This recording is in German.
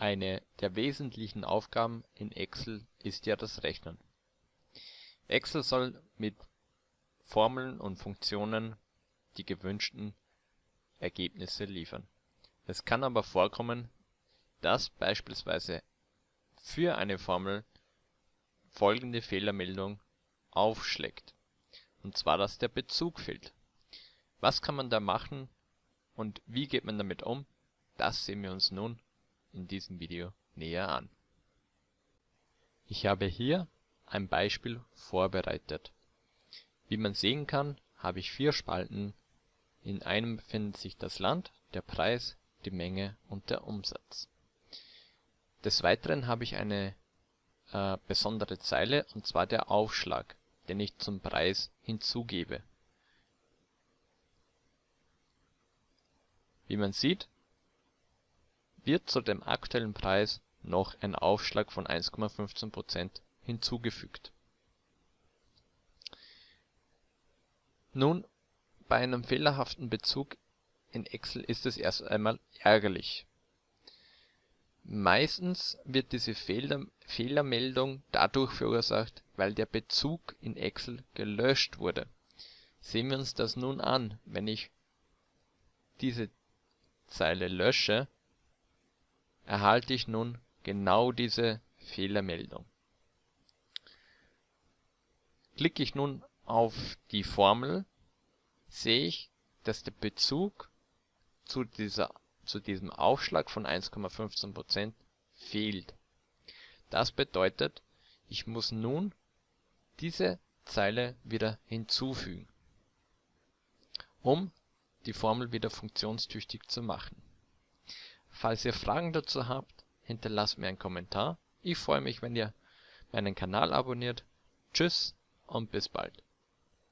Eine der wesentlichen Aufgaben in Excel ist ja das Rechnen. Excel soll mit Formeln und Funktionen die gewünschten Ergebnisse liefern. Es kann aber vorkommen, dass beispielsweise für eine Formel folgende Fehlermeldung aufschlägt, und zwar dass der Bezug fehlt. Was kann man da machen und wie geht man damit um? Das sehen wir uns nun in diesem Video näher an. Ich habe hier ein Beispiel vorbereitet. Wie man sehen kann, habe ich vier Spalten. In einem befindet sich das Land, der Preis, die Menge und der Umsatz. Des Weiteren habe ich eine äh, besondere Zeile, und zwar der Aufschlag, den ich zum Preis hinzugebe. Wie man sieht wird zu dem aktuellen Preis noch ein Aufschlag von 1,15% hinzugefügt. Nun, bei einem fehlerhaften Bezug in Excel ist es erst einmal ärgerlich. Meistens wird diese Fehler Fehlermeldung dadurch verursacht, weil der Bezug in Excel gelöscht wurde. Sehen wir uns das nun an, wenn ich diese Zeile lösche erhalte ich nun genau diese Fehlermeldung. Klicke ich nun auf die Formel, sehe ich, dass der Bezug zu, dieser, zu diesem Aufschlag von 1,15% fehlt. Das bedeutet, ich muss nun diese Zeile wieder hinzufügen, um die Formel wieder funktionstüchtig zu machen Falls ihr Fragen dazu habt, hinterlasst mir einen Kommentar. Ich freue mich, wenn ihr meinen Kanal abonniert. Tschüss und bis bald